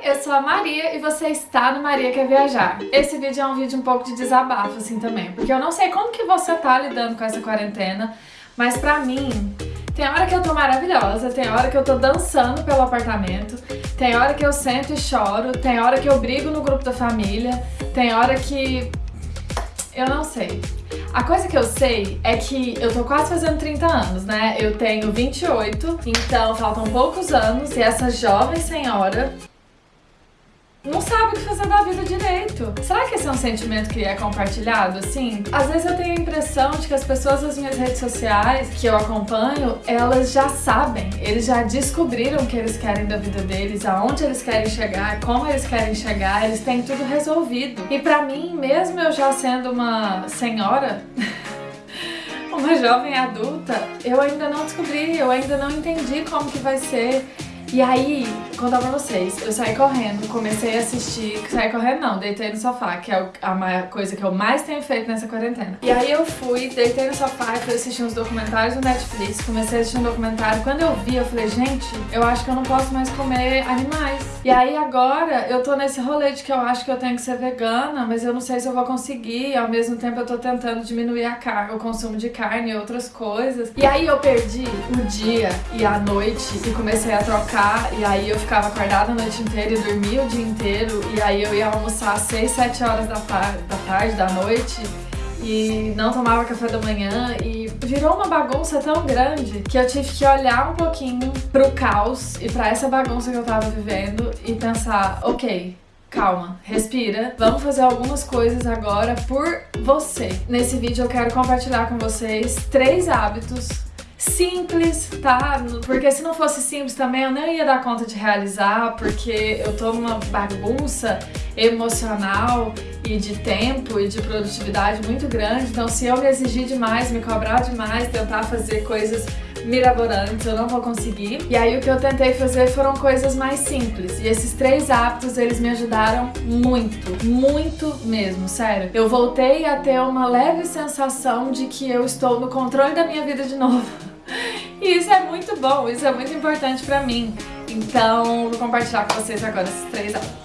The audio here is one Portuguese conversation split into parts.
Eu sou a Maria e você está no Maria Quer Viajar. Esse vídeo é um vídeo um pouco de desabafo assim também, porque eu não sei como que você tá lidando com essa quarentena, mas pra mim, tem hora que eu tô maravilhosa, tem hora que eu tô dançando pelo apartamento, tem hora que eu sento e choro, tem hora que eu brigo no grupo da família, tem hora que... eu não sei. A coisa que eu sei é que eu tô quase fazendo 30 anos, né? Eu tenho 28, então faltam poucos anos e essa jovem senhora não sabe o que fazer da vida direito. Será que esse é um sentimento que é compartilhado, assim? Às vezes eu tenho a impressão de que as pessoas das minhas redes sociais que eu acompanho, elas já sabem, eles já descobriram o que eles querem da vida deles, aonde eles querem chegar, como eles querem chegar, eles têm tudo resolvido. E pra mim, mesmo eu já sendo uma senhora... uma jovem adulta, eu ainda não descobri, eu ainda não entendi como que vai ser e aí, contar pra vocês, eu saí correndo, comecei a assistir, saí correndo não, deitei no sofá, que é a coisa que eu mais tenho feito nessa quarentena. E aí eu fui, deitei no sofá e fui assistir uns documentários do Netflix, comecei a assistir um documentário, quando eu vi eu falei, gente, eu acho que eu não posso mais comer animais. E aí agora eu tô nesse rolê de que eu acho que eu tenho que ser vegana, mas eu não sei se eu vou conseguir, ao mesmo tempo eu tô tentando diminuir a carne, o consumo de carne e outras coisas. E aí eu perdi o dia e a noite e comecei a trocar e aí eu ficava acordada a noite inteira e dormia o dia inteiro. E aí eu ia almoçar às 6, 7 horas da, da tarde, da noite e não tomava café da manhã. E virou uma bagunça tão grande que eu tive que olhar um pouquinho pro caos e pra essa bagunça que eu tava vivendo e pensar, ok, calma, respira, vamos fazer algumas coisas agora por você. Nesse vídeo eu quero compartilhar com vocês três hábitos simples, tá? Porque se não fosse simples também eu não ia dar conta de realizar, porque eu tô numa bagunça emocional e de tempo e de produtividade muito grande, então se eu me exigir demais, me cobrar demais, tentar fazer coisas mirabolantes, eu não vou conseguir. E aí o que eu tentei fazer foram coisas mais simples. E esses três hábitos, eles me ajudaram muito, muito mesmo, sério. Eu voltei a ter uma leve sensação de que eu estou no controle da minha vida de novo. E isso é muito bom, isso é muito importante pra mim. Então, vou compartilhar com vocês agora esses três hábitos.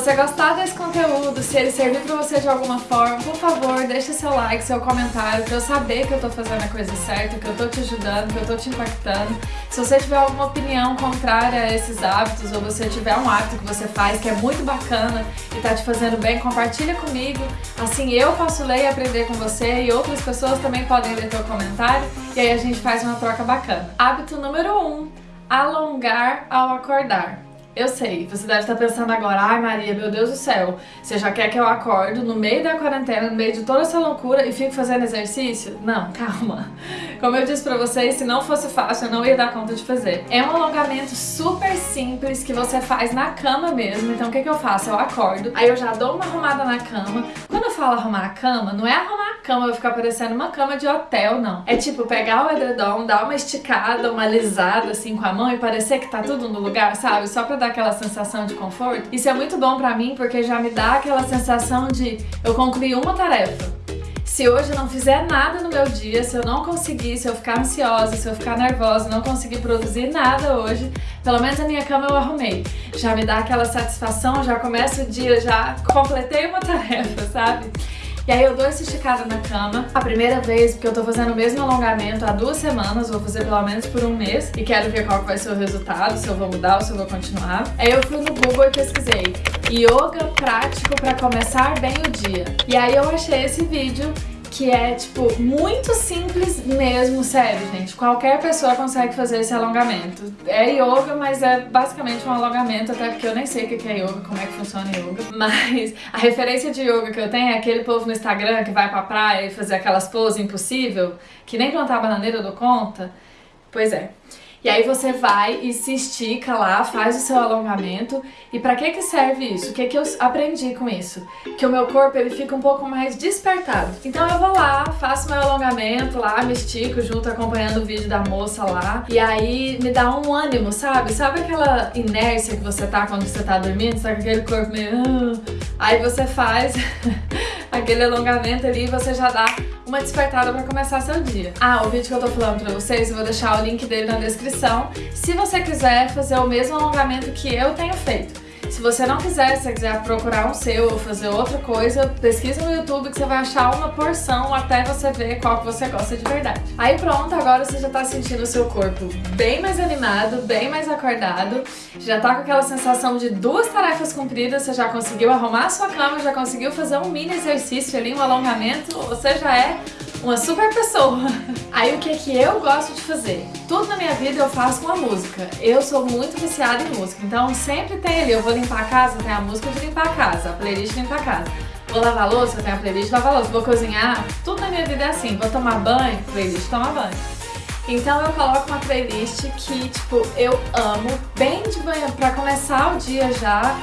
Você gostar desse conteúdo, se ele servir pra você de alguma forma, por favor, deixa seu like, seu comentário, pra eu saber que eu tô fazendo a coisa certa, que eu tô te ajudando, que eu tô te impactando. Se você tiver alguma opinião contrária a esses hábitos, ou você tiver um hábito que você faz que é muito bacana e tá te fazendo bem, compartilha comigo. Assim eu posso ler e aprender com você e outras pessoas também podem ler teu comentário e aí a gente faz uma troca bacana. Hábito número 1, um, alongar ao acordar. Eu sei, você deve estar pensando agora, ai Maria, meu Deus do céu, você já quer que eu acordo no meio da quarentena, no meio de toda essa loucura e fique fazendo exercício? Não, calma. Como eu disse pra vocês, se não fosse fácil, eu não ia dar conta de fazer. É um alongamento super simples que você faz na cama mesmo, então o que, que eu faço? Eu acordo, aí eu já dou uma arrumada na cama. Quando eu falo arrumar a cama, não é arrumar a cama, vai ficar parecendo uma cama de hotel, não. É tipo pegar o edredom, dar uma esticada, uma alisada assim com a mão e parecer que tá tudo no lugar, sabe? Só pra dar aquela sensação de conforto. Isso é muito bom pra mim porque já me dá aquela sensação de eu concluí uma tarefa. Se hoje eu não fizer nada no meu dia, se eu não conseguir, se eu ficar ansiosa, se eu ficar nervosa, não conseguir produzir nada hoje, pelo menos a minha cama eu arrumei. Já me dá aquela satisfação, já começa o dia, já completei uma tarefa, sabe? E aí eu dou essa esticada na cama, a primeira vez, porque eu tô fazendo o mesmo alongamento há duas semanas, vou fazer pelo menos por um mês, e quero ver qual vai ser o resultado, se eu vou mudar ou se eu vou continuar. Aí eu fui no Google e pesquisei Yoga prático para começar bem o dia. E aí eu achei esse vídeo que é, tipo, muito simples mesmo, sério, gente. Qualquer pessoa consegue fazer esse alongamento. É yoga, mas é basicamente um alongamento, até porque eu nem sei o que é yoga, como é que funciona yoga. Mas a referência de yoga que eu tenho é aquele povo no Instagram que vai pra praia e fazer aquelas poses impossível, que nem plantar bananeira dou conta. Pois é. E aí você vai e se estica lá, faz o seu alongamento. E pra que que serve isso? O que que eu aprendi com isso? Que o meu corpo ele fica um pouco mais despertado. Então eu vou lá, faço meu alongamento lá, me estico junto acompanhando o vídeo da moça lá. E aí me dá um ânimo, sabe? Sabe aquela inércia que você tá quando você tá dormindo? Com aquele corpo meio... Ah. Aí você faz aquele alongamento ali e você já dá uma despertada pra começar seu dia. Ah, o vídeo que eu tô falando pra vocês, eu vou deixar o link dele na descrição, se você quiser fazer o mesmo alongamento que eu tenho feito. Se você não quiser, se você quiser procurar um seu ou fazer outra coisa, pesquisa no YouTube que você vai achar uma porção até você ver qual que você gosta de verdade. Aí pronto, agora você já tá sentindo o seu corpo bem mais animado, bem mais acordado, já tá com aquela sensação de duas tarefas cumpridas, você já conseguiu arrumar a sua cama, já conseguiu fazer um mini exercício ali, um alongamento, você já é uma super pessoa. Aí o que que eu gosto de fazer? Tudo na minha vida eu faço com a música. Eu sou muito viciada em música, então sempre tem ali, eu vou limpar a casa, tem a música de limpar a casa, a playlist de limpar a casa. Vou lavar louça, tem a playlist de lavar louça. Vou cozinhar, tudo na minha vida é assim. Vou tomar banho, playlist tomar banho. Então eu coloco uma playlist que, tipo, eu amo, bem de manhã, pra começar o dia já,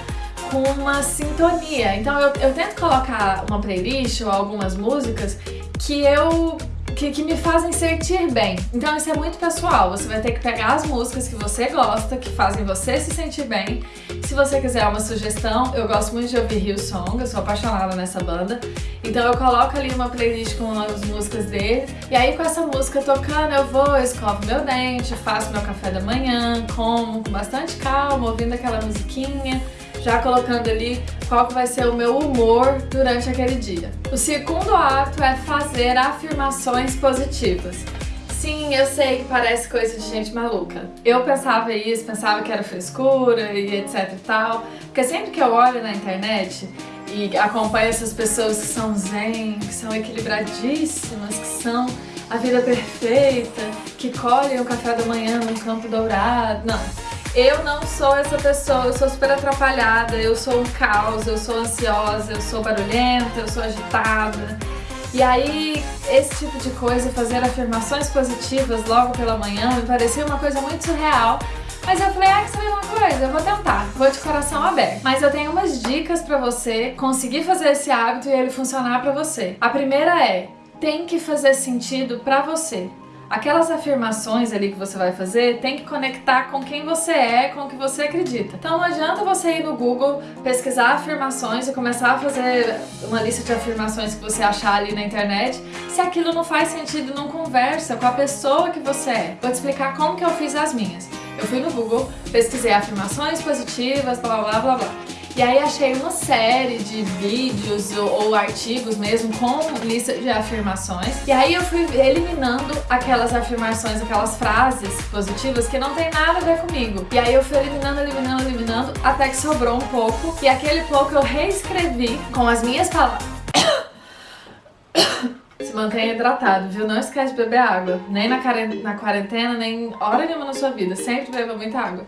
com uma sintonia. Então eu, eu tento colocar uma playlist ou algumas músicas que eu que, que, me fazem sentir bem. Então isso é muito pessoal, você vai ter que pegar as músicas que você gosta, que fazem você se sentir bem. Se você quiser uma sugestão, eu gosto muito de ouvir Song, eu sou apaixonada nessa banda. Então eu coloco ali uma playlist com as músicas dele, e aí com essa música tocando eu vou, escovo meu dente, faço meu café da manhã, como com bastante calma, ouvindo aquela musiquinha já colocando ali qual que vai ser o meu humor durante aquele dia. O segundo ato é fazer afirmações positivas. Sim, eu sei que parece coisa de gente maluca. Eu pensava isso, pensava que era frescura e etc e tal, porque sempre que eu olho na internet e acompanho essas pessoas que são zen, que são equilibradíssimas, que são a vida perfeita, que colhem o café da manhã num campo dourado, não. Eu não sou essa pessoa, eu sou super atrapalhada, eu sou um caos, eu sou ansiosa, eu sou barulhenta, eu sou agitada. E aí, esse tipo de coisa, fazer afirmações positivas logo pela manhã, me parecia uma coisa muito surreal. Mas eu falei, ah, que sabe uma coisa? Eu vou tentar, vou de coração aberto. Mas eu tenho umas dicas pra você conseguir fazer esse hábito e ele funcionar pra você. A primeira é, tem que fazer sentido pra você aquelas afirmações ali que você vai fazer tem que conectar com quem você é, com o que você acredita. Então não adianta você ir no Google, pesquisar afirmações e começar a fazer uma lista de afirmações que você achar ali na internet, se aquilo não faz sentido, não conversa com a pessoa que você é. Vou te explicar como que eu fiz as minhas. Eu fui no Google, pesquisei afirmações positivas, blá blá blá blá. E aí achei uma série de vídeos ou, ou, artigos mesmo com lista de afirmações. E aí eu fui eliminando aquelas afirmações, aquelas frases positivas que não tem nada a ver comigo. E aí eu fui eliminando, eliminando, eliminando, até que sobrou um pouco. E aquele pouco eu reescrevi com as minhas palavras. Se mantenha hidratado, viu? Não esquece de beber água. Nem na quarentena, nem hora nenhuma na sua vida. Sempre beba muita água.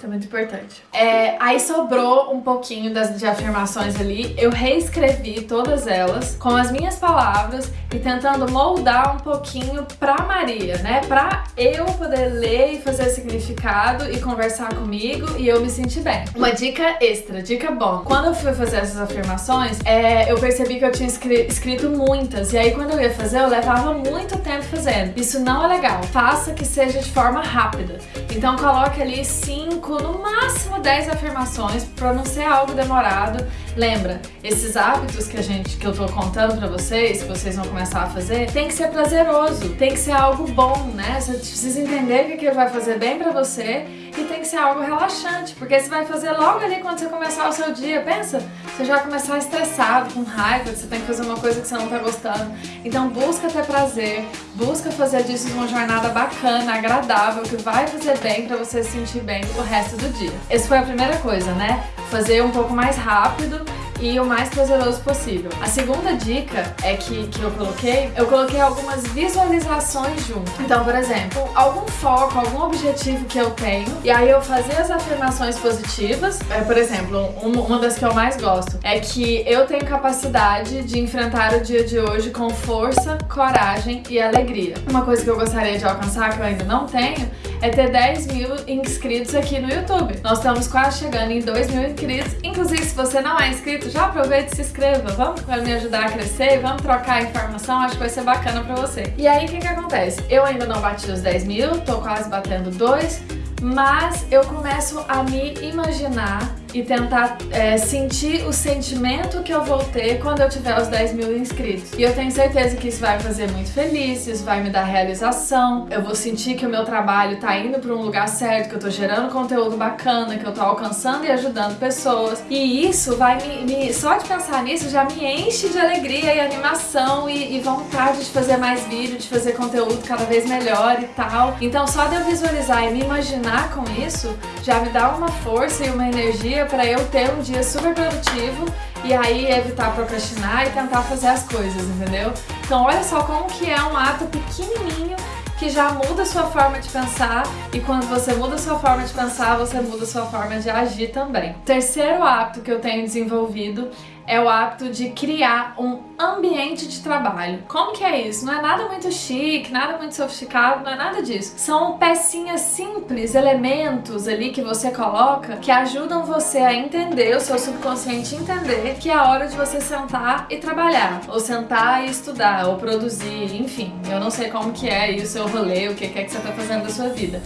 Isso é muito importante. É, aí sobrou um pouquinho das, de afirmações ali. Eu reescrevi todas elas com as minhas palavras e tentando moldar um pouquinho pra Maria, né? Pra eu poder ler e fazer significado e conversar comigo e eu me sentir bem. Uma dica extra, dica bom. Quando eu fui fazer essas afirmações, é, eu percebi que eu tinha escrito muitas. E aí quando eu ia fazer, eu levava muito tempo fazendo. Isso não é legal. Faça que seja de forma rápida. Então coloque ali cinco no máximo 10 afirmações para não ser algo demorado. Lembra, esses hábitos que a gente que eu tô contando para vocês, que vocês vão começar a fazer, tem que ser prazeroso, tem que ser algo bom, né? Você precisa entender que aquilo vai fazer bem para você e tem que ser algo relaxante, porque você vai fazer logo ali quando você começar o seu dia. Pensa, você já vai começar estressado, com raiva, que você tem que fazer uma coisa que você não tá gostando. Então busca ter prazer, busca fazer disso uma jornada bacana, agradável, que vai fazer bem para você se sentir bem o resto do dia. Essa foi a primeira coisa, né? Fazer um pouco mais rápido e o mais prazeroso possível. A segunda dica é que, que eu coloquei, eu coloquei algumas visualizações junto. Então, por exemplo, algum foco, algum objetivo que eu tenho, e aí eu fazer as afirmações positivas. É, por exemplo, uma das que eu mais gosto é que eu tenho capacidade de enfrentar o dia de hoje com força, coragem e alegria. Uma coisa que eu gostaria de alcançar, que eu ainda não tenho, é ter 10 mil inscritos aqui no YouTube. Nós estamos quase chegando em 2 mil inscritos. Inclusive, se você não é inscrito, já aproveita e se inscreva. Vamos me ajudar a crescer, vamos trocar informação, acho que vai ser bacana pra você. E aí, o que que acontece? Eu ainda não bati os 10 mil, tô quase batendo 2, mas eu começo a me imaginar e tentar é, sentir o sentimento que eu vou ter quando eu tiver os 10 mil inscritos. E eu tenho certeza que isso vai me fazer muito feliz, isso vai me dar realização, eu vou sentir que o meu trabalho tá indo para um lugar certo, que eu tô gerando conteúdo bacana, que eu tô alcançando e ajudando pessoas. E isso vai me, me só de pensar nisso já me enche de alegria e animação e, e vontade de fazer mais vídeo, de fazer conteúdo cada vez melhor e tal. Então só de eu visualizar e me imaginar com isso já me dá uma força e uma energia para eu ter um dia super produtivo e aí evitar procrastinar e tentar fazer as coisas, entendeu? Então olha só como que é um ato pequenininho que já muda a sua forma de pensar e quando você muda a sua forma de pensar, você muda a sua forma de agir também. Terceiro hábito que eu tenho desenvolvido é o hábito de criar um ambiente de trabalho. Como que é isso? Não é nada muito chique, nada muito sofisticado, não é nada disso. São pecinhas simples, elementos ali que você coloca que ajudam você a entender, o seu subconsciente entender que é a hora de você sentar e trabalhar, ou sentar e estudar, ou produzir, enfim. Eu não sei como que é isso, o rolê, o que é que você tá fazendo da sua vida.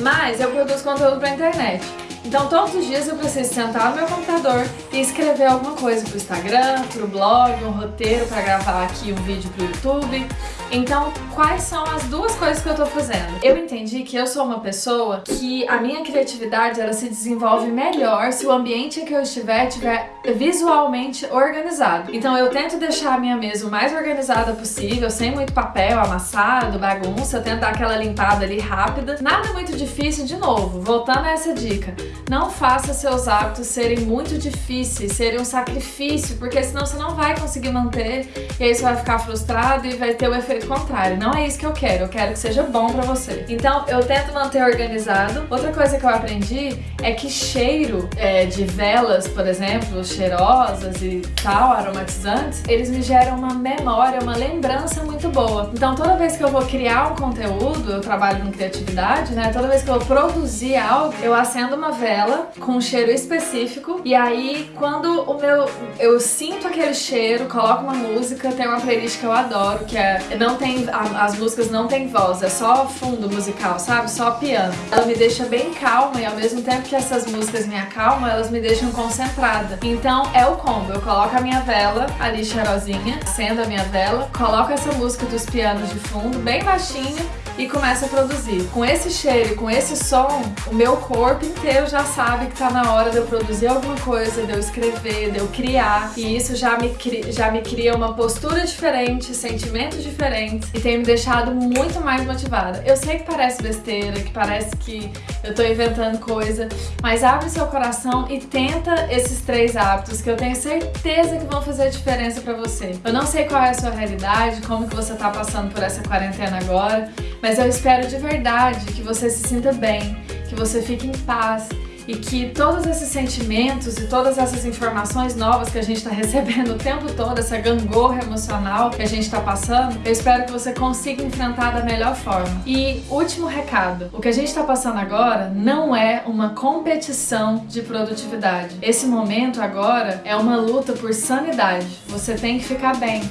Mas eu produzo conteúdo pra internet. Então todos os dias eu preciso sentar no meu computador e escrever alguma coisa pro Instagram, pro blog, um roteiro para gravar aqui um vídeo pro YouTube. Então, quais são as duas coisas que eu tô fazendo? Eu entendi que eu sou uma pessoa que a minha criatividade ela se desenvolve melhor se o ambiente em que eu estiver estiver visualmente organizado. Então eu tento deixar a minha mesa o mais organizada possível, sem muito papel amassado, bagunça, eu tento dar aquela limpada ali rápida. Nada muito difícil, de novo, voltando a essa dica. Não faça seus hábitos serem muito difíceis, serem um sacrifício, porque senão você não vai conseguir manter e aí você vai ficar frustrado e vai ter o efeito contrário. Não é isso que eu quero, eu quero que seja bom pra você. Então eu tento manter organizado. Outra coisa que eu aprendi é que cheiro é, de velas, por exemplo, cheirosas e tal, aromatizantes, eles me geram uma memória, uma lembrança muito boa. Então toda vez que eu vou criar um conteúdo, eu trabalho com criatividade, né? Toda vez que eu produzir algo, eu acendo uma vela com um cheiro específico e aí quando o meu eu sinto aquele cheiro, coloco uma música, tem uma playlist que eu adoro, que é não tem as músicas não tem voz, é só fundo musical, sabe? Só piano. Ela me deixa bem calma e ao mesmo tempo que essas músicas me acalmam, elas me deixam concentrada. Então é o combo, eu coloco a minha vela ali cheirosinha, acendo a minha vela, coloco essa música dos pianos de fundo, bem baixinho, e começo a produzir. Com esse cheiro com esse som, o meu corpo inteiro já sabe que tá na hora de eu produzir alguma coisa, de eu escrever, de eu criar. E isso já me, já me cria uma postura diferente, sentimentos diferentes e tem me deixado muito mais motivada. Eu sei que parece besteira, que parece que eu tô inventando coisa, mas abre seu coração e tenta esses três hábitos que eu tenho certeza que vão fazer diferença pra você. Eu não sei qual é a sua realidade, como que você tá passando por essa quarentena agora, mas eu espero de verdade que você se sinta bem, que você fique em paz e que todos esses sentimentos e todas essas informações novas que a gente está recebendo o tempo todo, essa gangorra emocional que a gente está passando, eu espero que você consiga enfrentar da melhor forma. E último recado, o que a gente está passando agora não é uma competição de produtividade. Esse momento agora é uma luta por sanidade. Você tem que ficar bem.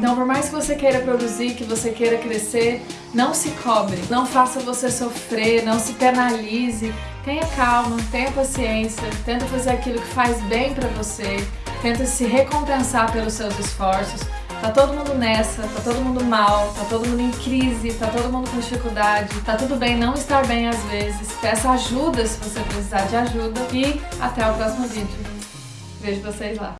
Então, por mais que você queira produzir, que você queira crescer, não se cobre, não faça você sofrer, não se penalize. Tenha calma, tenha paciência, tenta fazer aquilo que faz bem pra você, tenta se recompensar pelos seus esforços. Tá todo mundo nessa, tá todo mundo mal, tá todo mundo em crise, tá todo mundo com dificuldade, tá tudo bem não estar bem às vezes. Peça ajuda se você precisar de ajuda e até o próximo vídeo. Vejo vocês lá.